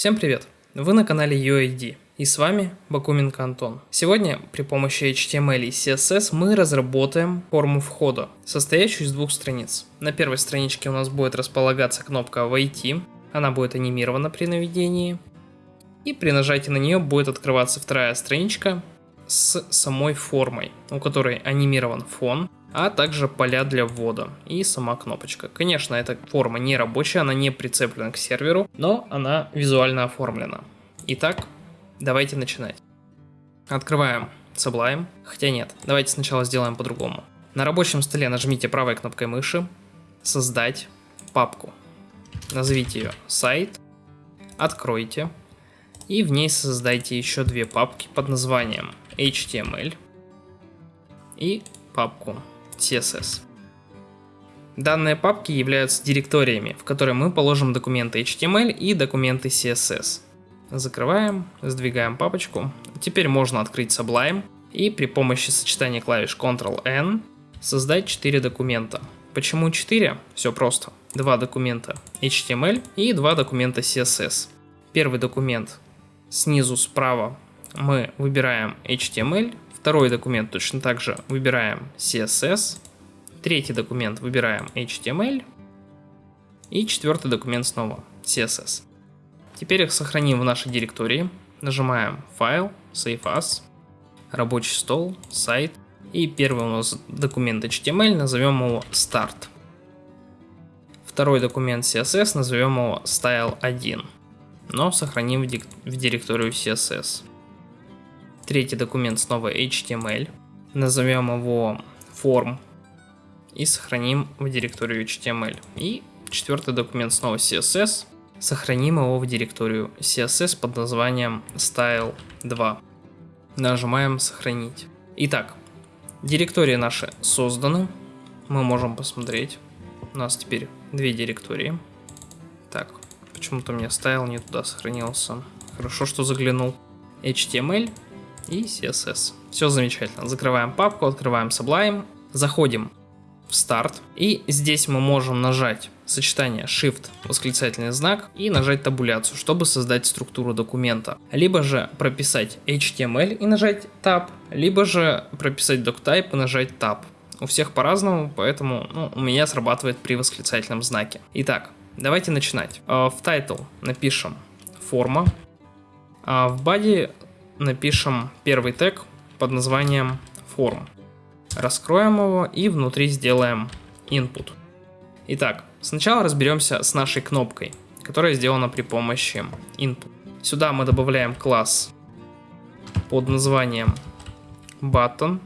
Всем привет! Вы на канале UID и с вами Бакуменко Антон. Сегодня при помощи HTML и CSS мы разработаем форму входа, состоящую из двух страниц. На первой страничке у нас будет располагаться кнопка «Войти», она будет анимирована при наведении, и при нажатии на нее будет открываться вторая страничка с самой формой, у которой анимирован фон, а также поля для ввода и сама кнопочка. Конечно, эта форма не рабочая, она не прицеплена к серверу, но она визуально оформлена. Итак, давайте начинать. Открываем Sublime, хотя нет, давайте сначала сделаем по-другому. На рабочем столе нажмите правой кнопкой мыши, создать папку. Назовите ее сайт, откройте, и в ней создайте еще две папки под названием HTML и папку CSS. Данные папки являются директориями, в которые мы положим документы HTML и документы CSS. Закрываем, сдвигаем папочку. Теперь можно открыть Sublime и при помощи сочетания клавиш Ctrl-N создать 4 документа. Почему 4? Все просто. Два документа HTML и два документа CSS. Первый документ снизу справа мы выбираем HTML, Второй документ точно так же выбираем CSS. Третий документ выбираем HTML. И четвертый документ снова CSS. Теперь их сохраним в нашей директории. Нажимаем Файл, Save As, Рабочий стол, Сайт. И первый у нас документ HTML, назовем его Start. Второй документ CSS, назовем его Style1. Но сохраним в директорию CSS. Третий документ снова HTML. Назовем его form и сохраним в директорию HTML. И четвертый документ снова CSS. Сохраним его в директорию CSS под названием style2. Нажимаем сохранить. Итак, директории наши созданы. Мы можем посмотреть. У нас теперь две директории. Так, почему-то у меня style не туда сохранился. Хорошо, что заглянул. HTML и CSS. Все замечательно. Закрываем папку, открываем Sublime, заходим в старт. И здесь мы можем нажать сочетание Shift, восклицательный знак и нажать табуляцию, чтобы создать структуру документа. Либо же прописать HTML и нажать Tab, либо же прописать DocType и нажать Tab. У всех по-разному, поэтому ну, у меня срабатывает при восклицательном знаке. Итак, давайте начинать. Э, в title напишем форма, а в body напишем первый тег под названием form. Раскроем его и внутри сделаем input. Итак, сначала разберемся с нашей кнопкой, которая сделана при помощи input. Сюда мы добавляем класс под названием button.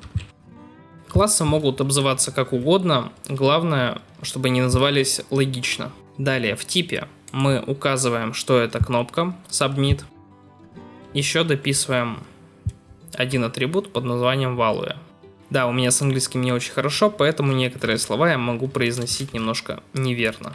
Классы могут обзываться как угодно, главное, чтобы они назывались логично. Далее в типе мы указываем, что это кнопка submit еще дописываем один атрибут под названием value. Да, у меня с английским не очень хорошо, поэтому некоторые слова я могу произносить немножко неверно.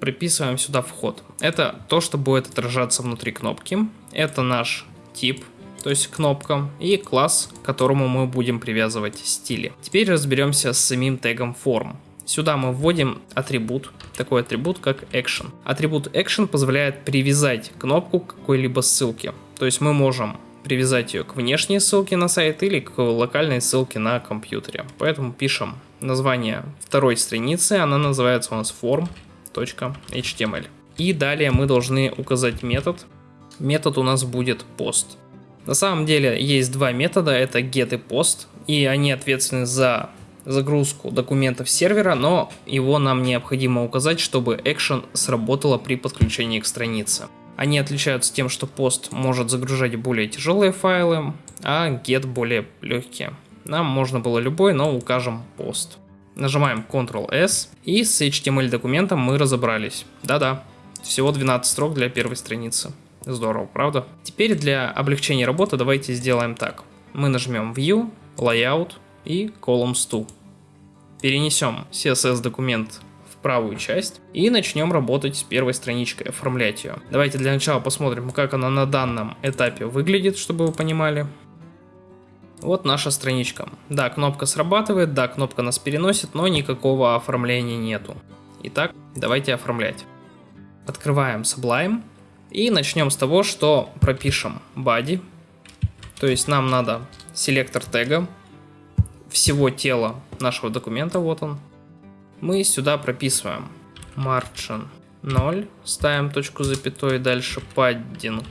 Приписываем сюда вход. Это то, что будет отражаться внутри кнопки. Это наш тип, то есть кнопка, и класс, к которому мы будем привязывать стили. Теперь разберемся с самим тегом form. Сюда мы вводим атрибут, такой атрибут как action. Атрибут action позволяет привязать кнопку к какой-либо ссылке. То есть мы можем привязать ее к внешней ссылке на сайт или к локальной ссылке на компьютере. Поэтому пишем название второй страницы, она называется у нас form.html. И далее мы должны указать метод. Метод у нас будет post. На самом деле есть два метода, это get и post, и они ответственны за загрузку документов сервера, но его нам необходимо указать, чтобы action сработало при подключении к странице. Они отличаются тем, что пост может загружать более тяжелые файлы, а get более легкие. Нам можно было любой, но укажем пост. Нажимаем Ctrl-S и с HTML документом мы разобрались. Да-да, всего 12 строк для первой страницы. Здорово, правда? Теперь для облегчения работы давайте сделаем так. Мы нажмем View, Layout и Columns to. Перенесем CSS документ правую часть и начнем работать с первой страничкой, оформлять ее. Давайте для начала посмотрим, как она на данном этапе выглядит, чтобы вы понимали. Вот наша страничка. Да, кнопка срабатывает, да, кнопка нас переносит, но никакого оформления нету. Итак, давайте оформлять. Открываем Sublime И начнем с того, что пропишем body. То есть нам надо селектор тега всего тела нашего документа, вот он. Мы сюда прописываем margin 0, ставим точку запятой, дальше padding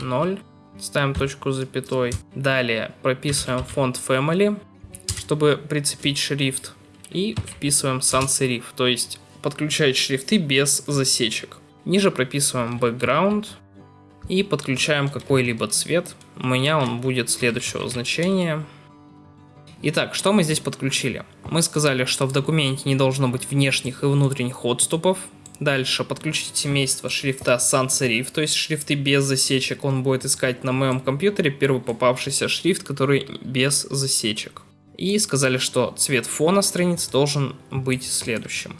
0, ставим точку запятой. Далее прописываем фонд family, чтобы прицепить шрифт. И вписываем sans serif, то есть подключать шрифты без засечек. Ниже прописываем background и подключаем какой-либо цвет. У меня он будет следующего значения. Итак, что мы здесь подключили? Мы сказали, что в документе не должно быть внешних и внутренних отступов. Дальше подключить семейство шрифта sans serif, то есть шрифты без засечек. Он будет искать на моем компьютере первый попавшийся шрифт, который без засечек. И сказали, что цвет фона страницы должен быть следующим.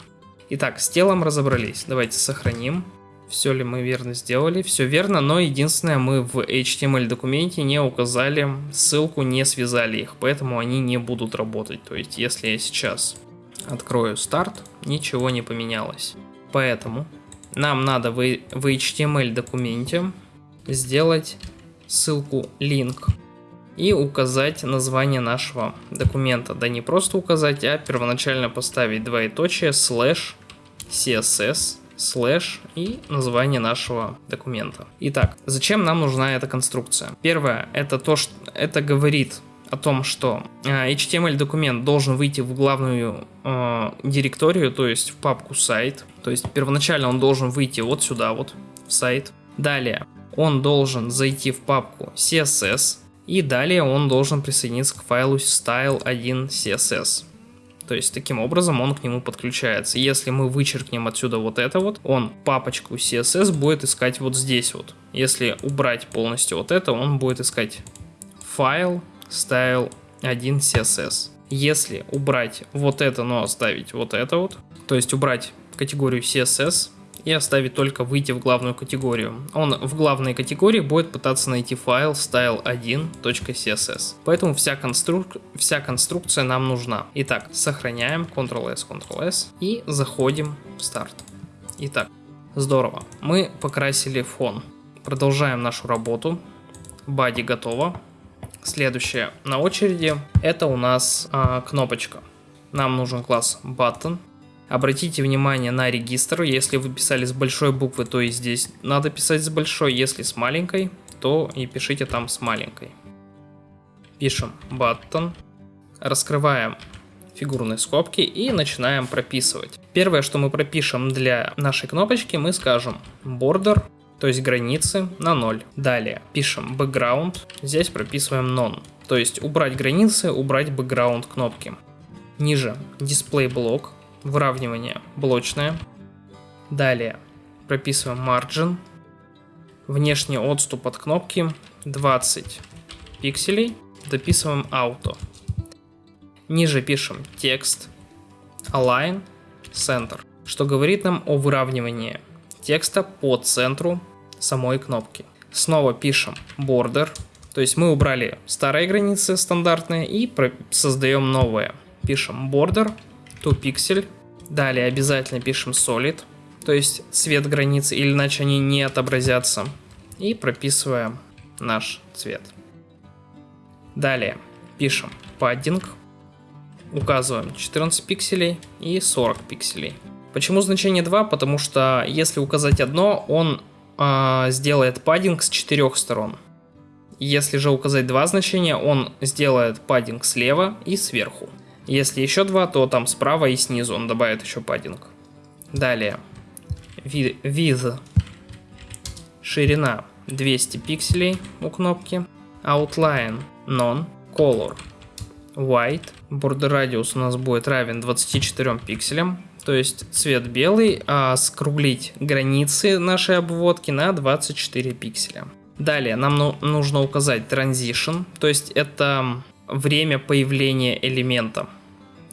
Итак, с телом разобрались. Давайте сохраним. Все ли мы верно сделали? Все верно, но единственное, мы в HTML документе не указали ссылку, не связали их, поэтому они не будут работать. То есть, если я сейчас открою старт, ничего не поменялось. Поэтому нам надо в, в HTML документе сделать ссылку link и указать название нашего документа. Да не просто указать, а первоначально поставить двоеточие слэш css слэш и название нашего документа. Итак, зачем нам нужна эта конструкция? Первое, это то, что это говорит о том, что э, HTML документ должен выйти в главную э, директорию, то есть в папку сайт. То есть первоначально он должен выйти вот сюда вот, в сайт. Далее он должен зайти в папку CSS, и далее он должен присоединиться к файлу style1css. То есть таким образом он к нему подключается. Если мы вычеркнем отсюда вот это вот, он папочку CSS будет искать вот здесь вот. Если убрать полностью вот это, он будет искать файл style1css. Если убрать вот это, но оставить вот это вот, то есть убрать категорию CSS, и оставить только выйти в главную категорию. Он в главной категории будет пытаться найти файл style1.css. Поэтому вся, конструк... вся конструкция нам нужна. Итак, сохраняем Ctrl-S, Ctrl-S и заходим в старт. Итак, здорово. Мы покрасили фон. Продолжаем нашу работу. Бади готово. Следующее на очереди это у нас а, кнопочка. Нам нужен класс button. Обратите внимание на регистр, если вы писали с большой буквы, то и здесь надо писать с большой, если с маленькой, то и пишите там с маленькой. Пишем button, раскрываем фигурные скобки и начинаем прописывать. Первое, что мы пропишем для нашей кнопочки, мы скажем border, то есть границы на 0. Далее пишем background, здесь прописываем none, то есть убрать границы, убрать background кнопки. Ниже display блок, выравнивание блочное. Далее прописываем margin. Внешний отступ от кнопки 20 пикселей. Дописываем auto. Ниже пишем текст, align, center, что говорит нам о выравнивании текста по центру самой кнопки. Снова пишем border, то есть мы убрали старые границы стандартные и создаем новые. Пишем border to pixel Далее обязательно пишем solid, то есть цвет границы, или иначе они не отобразятся. И прописываем наш цвет. Далее пишем padding, указываем 14 пикселей и 40 пикселей. Почему значение 2? Потому что если указать одно, он э, сделает паддинг с четырех сторон. Если же указать два значения, он сделает паддинг слева и сверху. Если еще два, то там справа и снизу он добавит еще паддинг. Далее. Width. Ширина 200 пикселей у кнопки. Outline None. Color White. Border радиус у нас будет равен 24 пикселям. То есть цвет белый, а скруглить границы нашей обводки на 24 пикселя. Далее нам ну, нужно указать transition, то есть это время появления элемента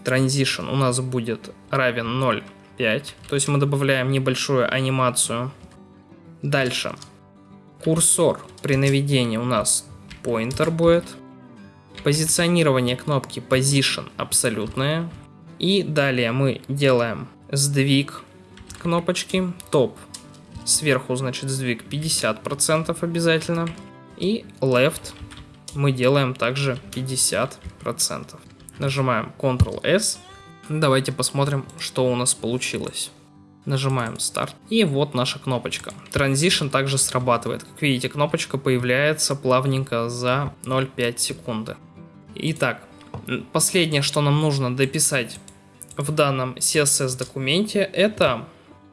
transition у нас будет равен 0,5. То есть мы добавляем небольшую анимацию. Дальше. Курсор при наведении у нас pointer будет. Позиционирование кнопки position абсолютное. И далее мы делаем сдвиг кнопочки, топ Сверху, значит, сдвиг 50% обязательно. И left мы делаем также 50%. Нажимаем Ctrl-S. Давайте посмотрим, что у нас получилось. Нажимаем старт. И вот наша кнопочка. Transition также срабатывает. Как видите, кнопочка появляется плавненько за 0,5 секунды. Итак, последнее, что нам нужно дописать в данном CSS документе, это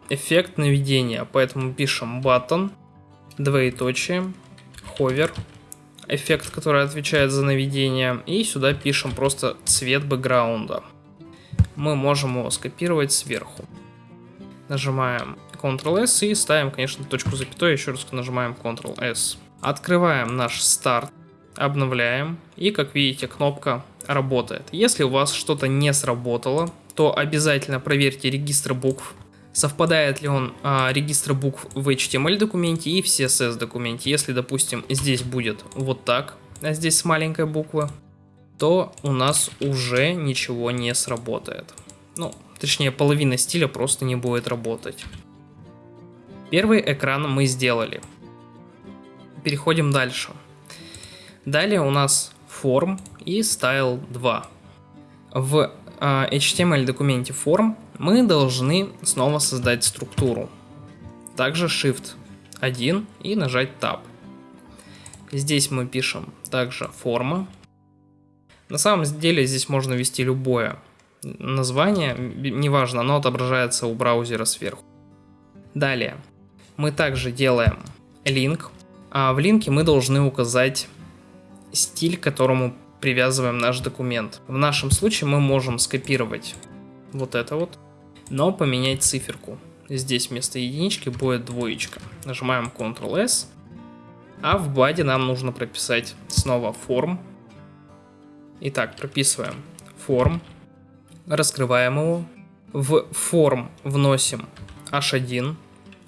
эффект наведения. Поэтому пишем button, двоеточие, hover, эффект, который отвечает за наведение. И сюда пишем просто цвет бэкграунда. Мы можем его скопировать сверху. Нажимаем Ctrl-S и ставим, конечно, точку запятой, еще раз нажимаем Ctrl-S. Открываем наш старт, обновляем, и, как видите, кнопка работает. Если у вас что-то не сработало, то обязательно проверьте регистр букв, совпадает ли он а, регистр букв в HTML документе и в CSS документе. Если, допустим, здесь будет вот так, а здесь с маленькой буквы, то у нас уже ничего не сработает. Ну, точнее, половина стиля просто не будет работать. Первый экран мы сделали. Переходим дальше. Далее у нас форм и style 2. В а, HTML документе форм мы должны снова создать структуру. Также Shift 1 и нажать Tab. Здесь мы пишем также форма. На самом деле здесь можно ввести любое название, неважно, оно отображается у браузера сверху. Далее, мы также делаем линк, а в линке мы должны указать стиль, к которому привязываем наш документ. В нашем случае мы можем скопировать вот это вот, но поменять циферку. Здесь вместо единички будет двоечка. Нажимаем Ctrl-S. А в баде нам нужно прописать снова форм. Итак, прописываем форм. Раскрываем его. В форм вносим h1.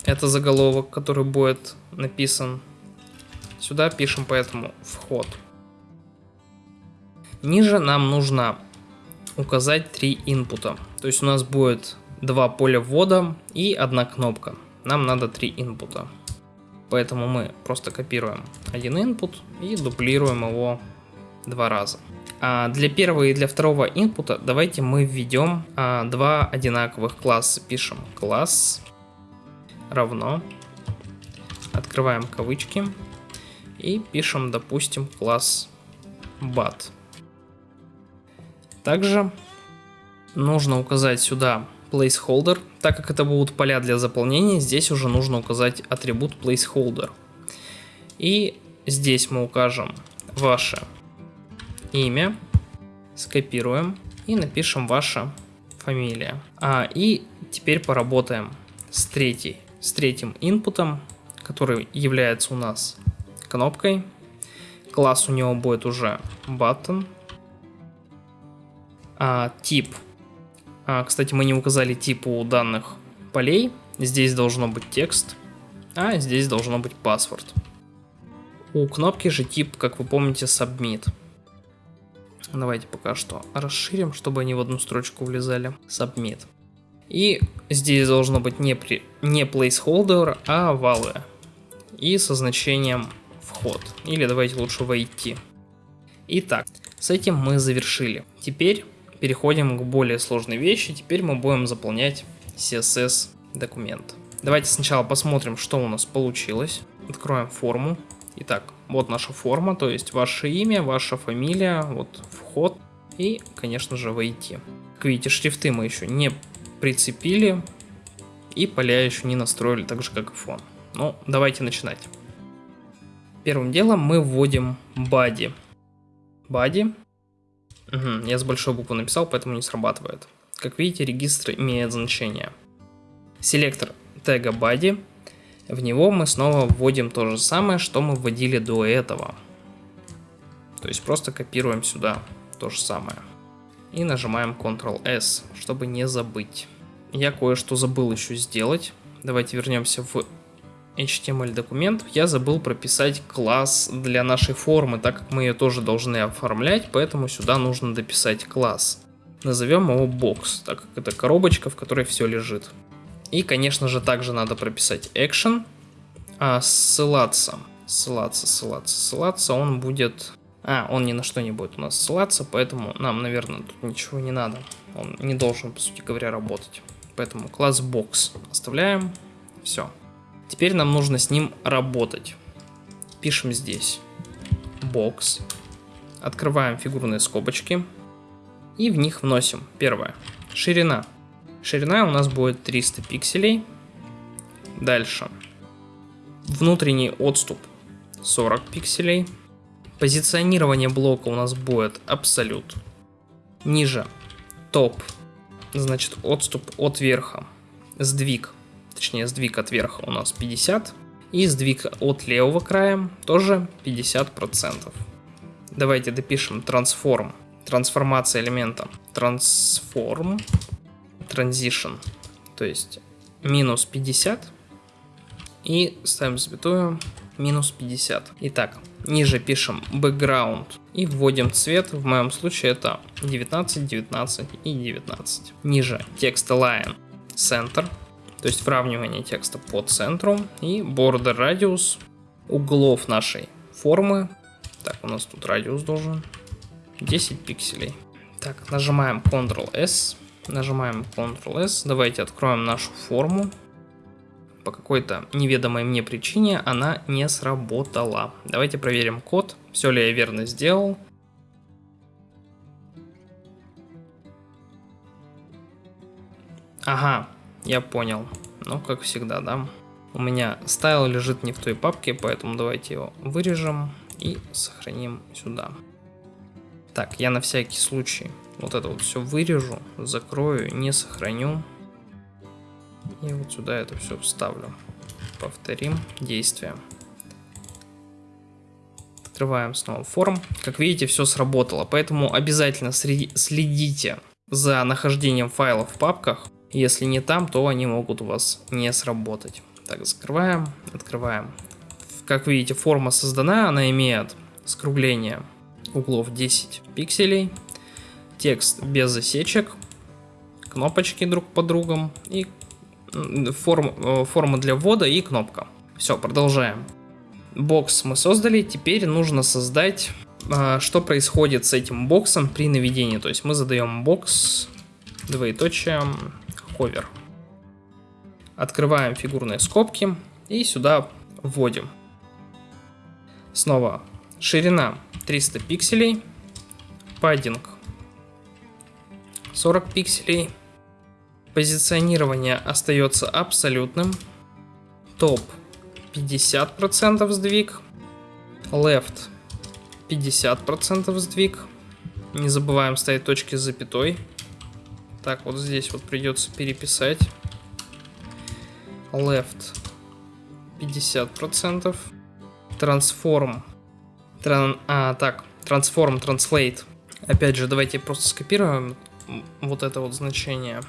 Это заголовок, который будет написан. Сюда пишем поэтому вход. Ниже нам нужно указать три инпута. То есть у нас будет два поля ввода и одна кнопка. Нам надо три инпута. Поэтому мы просто копируем один input и дублируем его два раза. А для первого и для второго инпута давайте мы введем а, два одинаковых класса. Пишем класс равно, открываем кавычки и пишем, допустим, класс bat. Также нужно указать сюда placeholder. Так как это будут поля для заполнения, здесь уже нужно указать атрибут placeholder. И здесь мы укажем ваше имя, скопируем и напишем ваша фамилия. А, и теперь поработаем с, третьей, с третьим инпутом, который является у нас кнопкой. Класс у него будет уже button. А, тип а, кстати, мы не указали тип у данных полей. Здесь должно быть текст, а здесь должно быть паспорт. У кнопки же тип, как вы помните, submit. Давайте пока что расширим, чтобы они в одну строчку влезали. Submit. И здесь должно быть не, при, не placeholder, а value. И со значением вход. Или давайте лучше войти. Итак, с этим мы завершили. Теперь переходим к более сложной вещи. Теперь мы будем заполнять CSS документ. Давайте сначала посмотрим, что у нас получилось. Откроем форму. Итак, вот наша форма, то есть ваше имя, ваша фамилия, вот вход и, конечно же, войти. Как видите, шрифты мы еще не прицепили и поля еще не настроили, так же как и фон. Ну, давайте начинать. Первым делом мы вводим body. Body Угу, я с большой буквы написал, поэтому не срабатывает. Как видите, регистр имеет значение. Селектор тега body. В него мы снова вводим то же самое, что мы вводили до этого. То есть просто копируем сюда то же самое. И нажимаем Ctrl-S, чтобы не забыть. Я кое-что забыл еще сделать. Давайте вернемся в HTML документ, я забыл прописать класс для нашей формы, так как мы ее тоже должны оформлять, поэтому сюда нужно дописать класс. Назовем его box, так как это коробочка, в которой все лежит. И, конечно же, также надо прописать action, а ссылаться, ссылаться, ссылаться, ссылаться, он будет... А, он ни на что не будет у нас ссылаться, поэтому нам, наверное, тут ничего не надо. Он не должен, по сути говоря, работать. Поэтому класс box оставляем. Все. Теперь нам нужно с ним работать. Пишем здесь box. Открываем фигурные скобочки. И в них вносим. Первое. Ширина. Ширина у нас будет 300 пикселей. Дальше. Внутренний отступ 40 пикселей. Позиционирование блока у нас будет абсолют. Ниже топ, значит отступ от верха. Сдвиг, точнее сдвиг от верха у нас 50. И сдвиг от левого края тоже 50%. Давайте допишем трансформ, трансформация элемента. Трансформ, transition, то есть минус 50 и ставим запятую минус 50. Итак, ниже пишем background и вводим цвет, в моем случае это 19, 19 и 19. Ниже текст align center, то есть выравнивание текста по центру и border radius углов нашей формы. Так, у нас тут радиус должен 10 пикселей. Так, нажимаем Ctrl-S, нажимаем Ctrl-S, давайте откроем нашу форму по какой-то неведомой мне причине она не сработала. Давайте проверим код, все ли я верно сделал. Ага, я понял. Ну, как всегда, да. У меня стайл лежит не в той папке, поэтому давайте его вырежем и сохраним сюда. Так, я на всякий случай вот это вот все вырежу, закрою, не сохраню. И вот сюда это все вставлю. Повторим действие. Открываем снова форм. Как видите, все сработало, поэтому обязательно следите за нахождением файлов в папках. Если не там, то они могут у вас не сработать. Так, закрываем, открываем. Как видите, форма создана, она имеет скругление углов 10 пикселей, текст без засечек, кнопочки друг по другом и форм, э, форма для ввода и кнопка. Все, продолжаем. Бокс мы создали, теперь нужно создать, э, что происходит с этим боксом при наведении. То есть мы задаем бокс, двоеточие, ховер. Открываем фигурные скобки и сюда вводим. Снова ширина 300 пикселей, паддинг 40 пикселей, Позиционирование остается абсолютным. Топ 50% сдвиг. Left 50% сдвиг. Не забываем ставить точки с запятой. Так, вот здесь вот придется переписать. Left 50%. Transform. Тран, а, так, Transform, Translate. Опять же, давайте просто скопируем вот это вот значение.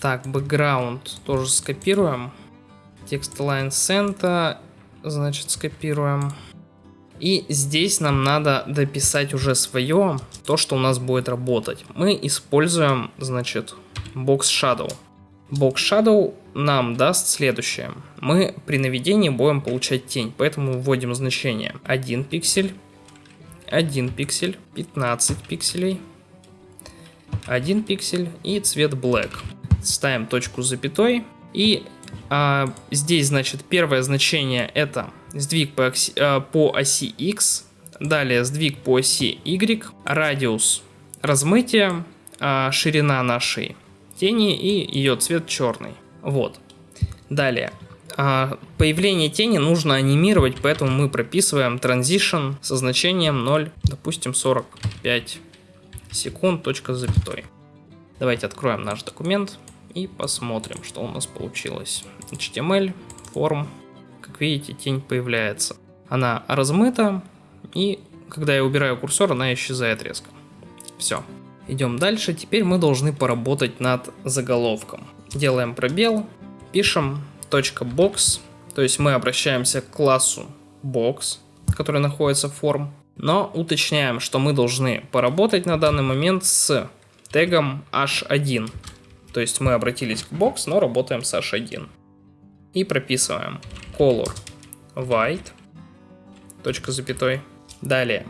Так, background тоже скопируем. Текст line center, значит, скопируем. И здесь нам надо дописать уже свое, то, что у нас будет работать. Мы используем, значит, box shadow. Box shadow нам даст следующее. Мы при наведении будем получать тень, поэтому вводим значение 1 пиксель, 1 пиксель, 15 пикселей, 1 пиксель и цвет black ставим точку с запятой. И а, здесь, значит, первое значение это сдвиг по оси, а, по оси X, далее сдвиг по оси Y, радиус размытия, а, ширина нашей тени и ее цвет черный. Вот. Далее. А, появление тени нужно анимировать, поэтому мы прописываем transition со значением 0, допустим, 45 секунд, точка запятой. Давайте откроем наш документ и посмотрим, что у нас получилось. HTML, форм, как видите, тень появляется. Она размыта, и когда я убираю курсор, она исчезает резко. Все. Идем дальше. Теперь мы должны поработать над заголовком. Делаем пробел, пишем .box, то есть мы обращаемся к классу box, который находится в форм, но уточняем, что мы должны поработать на данный момент с тегом h1. То То есть мы обратились к box, но работаем с h1. И прописываем color white, точка запятой. Далее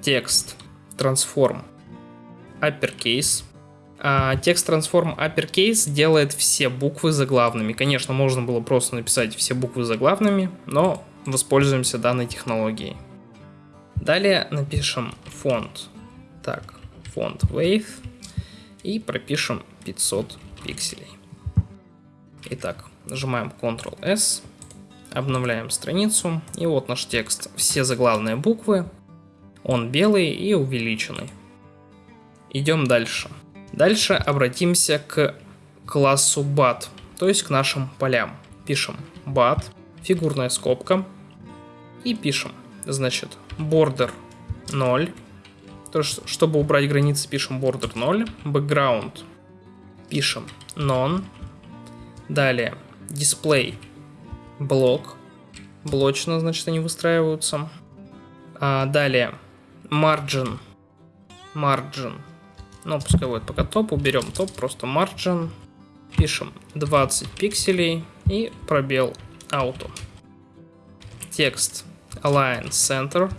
текст transform uppercase. А, текст transform uppercase делает все буквы заглавными. Конечно, можно было просто написать все буквы заглавными, но воспользуемся данной технологией. Далее напишем фонд. Так, фонд wave и пропишем 500 пикселей. Итак, нажимаем Ctrl-S, обновляем страницу, и вот наш текст. Все заглавные буквы, он белый и увеличенный. Идем дальше. Дальше обратимся к классу bat, то есть к нашим полям. Пишем bat, фигурная скобка, и пишем, значит, border 0, то, чтобы убрать границы, пишем border 0, background, пишем none, далее display, блок, блочно, значит, они выстраиваются, а далее margin, margin, ну, пускай будет пока топ, уберем топ, просто margin, пишем 20 пикселей и пробел auto. Текст align center.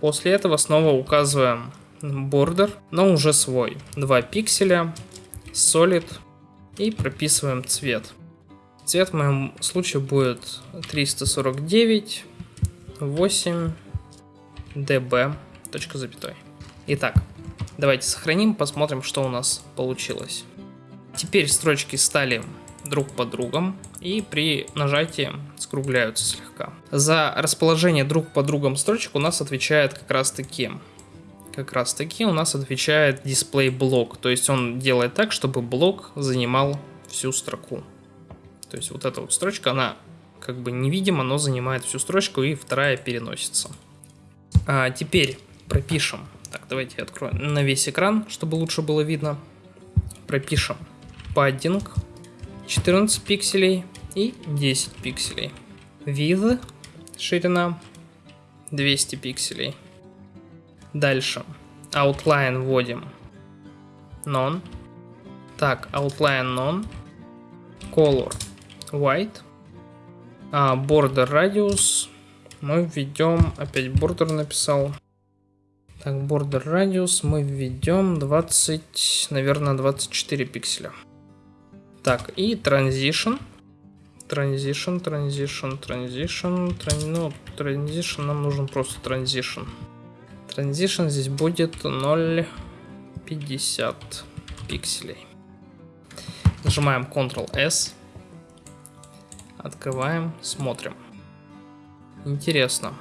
После этого снова указываем border, но уже свой. 2 пикселя, solid и прописываем цвет. Цвет в моем случае будет 349 8 db. Точка запятой. Итак, давайте сохраним, посмотрим, что у нас получилось. Теперь строчки стали друг под другом и при нажатии скругляются слегка. За расположение друг под другом строчек у нас отвечает как раз таки как раз таки у нас отвечает дисплей блок. То есть он делает так, чтобы блок занимал всю строку. То есть вот эта вот строчка, она как бы невидима, но занимает всю строчку и вторая переносится. А теперь пропишем. Так, давайте я открою на весь экран, чтобы лучше было видно. Пропишем padding 14 пикселей и 10 пикселей. Width, ширина 200 пикселей. Дальше. Outline вводим. None. Так, outline none. Color white. А, border radius. Мы введем, опять border написал. Так, border radius мы введем 20, наверное, 24 пикселя. Так, и transition. Transition, transition, transition, тран... ну, transition, нам нужен просто transition. Transition здесь будет 0,50 пикселей. Нажимаем Ctrl-S. Открываем, смотрим. Интересно.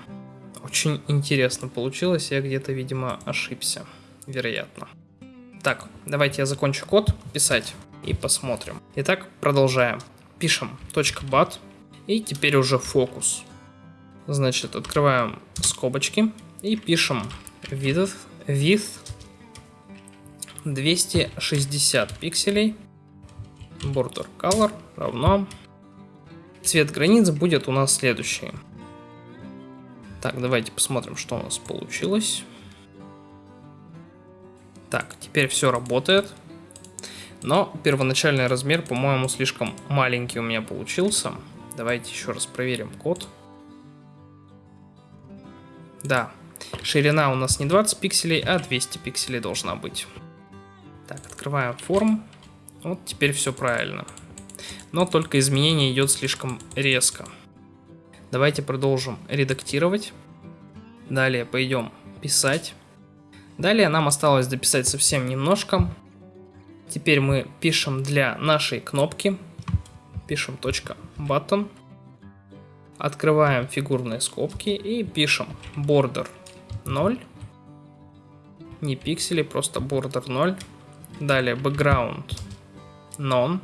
Очень интересно получилось. Я где-то, видимо, ошибся. Вероятно. Так, давайте я закончу код писать и посмотрим. Итак, продолжаем. Пишем .bat и теперь уже фокус. Значит, открываем скобочки и пишем width, width 260 пикселей. Border color равно. Цвет границ будет у нас следующий. Так, давайте посмотрим, что у нас получилось. Так, теперь все работает. Но первоначальный размер, по-моему, слишком маленький у меня получился. Давайте еще раз проверим код. Да, ширина у нас не 20 пикселей, а 200 пикселей должна быть. Так, открываем форм. Вот теперь все правильно. Но только изменение идет слишком резко. Давайте продолжим редактировать. Далее пойдем писать. Далее нам осталось дописать совсем немножко. Теперь мы пишем для нашей кнопки, пишем .button, открываем фигурные скобки и пишем border 0, не пиксели, просто border 0, далее background none,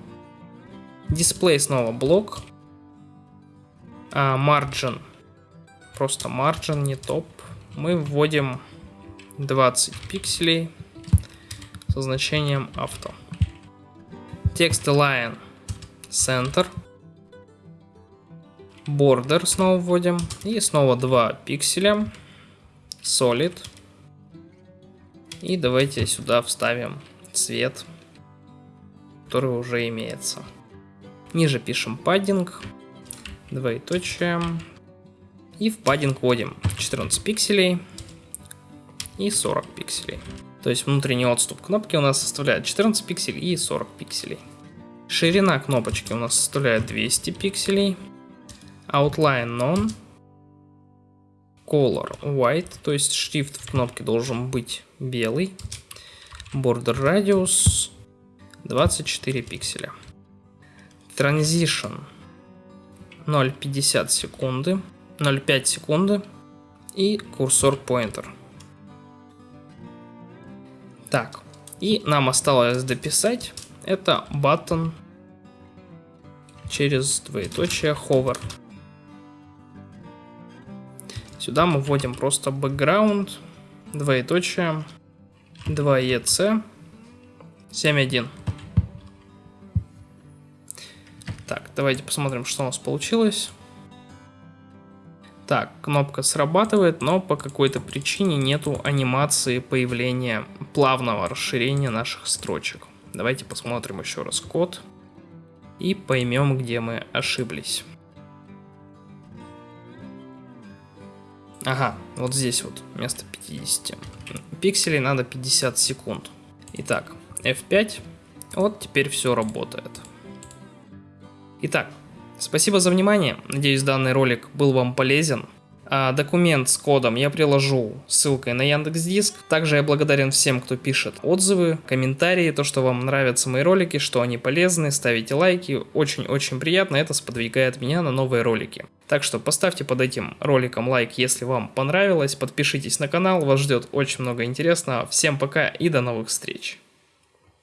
display снова блок, а просто margin, не топ, мы вводим 20 пикселей, со значением авто. Текст align center. Border снова вводим. И снова 2 пикселя. Solid. И давайте сюда вставим цвет. который уже имеется. Ниже пишем паддинг, двоеточие, и в паддинг вводим 14 пикселей и 40 пикселей. То есть внутренний отступ кнопки у нас составляет 14 пикселей и 40 пикселей. Ширина кнопочки у нас составляет 200 пикселей. Outline None. Color White, то есть шрифт в кнопке должен быть белый. Border Radius 24 пикселя. Transition 0,50 секунды, 0,5 секунды и курсор pointer. Так, и нам осталось дописать это button через двоеточие hover. Сюда мы вводим просто background, двоеточие, 2EC, 7.1. Так, давайте посмотрим, что у нас получилось. Так, кнопка срабатывает, но по какой-то причине нету анимации появления плавного расширения наших строчек. Давайте посмотрим еще раз код и поймем, где мы ошиблись. Ага, вот здесь вот вместо 50 пикселей надо 50 секунд. Итак, F5. Вот теперь все работает. Итак, спасибо за внимание. Надеюсь, данный ролик был вам полезен. А документ с кодом я приложу ссылкой на Яндекс Диск. Также я благодарен всем, кто пишет отзывы, комментарии, то, что вам нравятся мои ролики, что они полезны, ставите лайки. Очень-очень приятно, это сподвигает меня на новые ролики. Так что поставьте под этим роликом лайк, если вам понравилось, подпишитесь на канал, вас ждет очень много интересного. Всем пока и до новых встреч.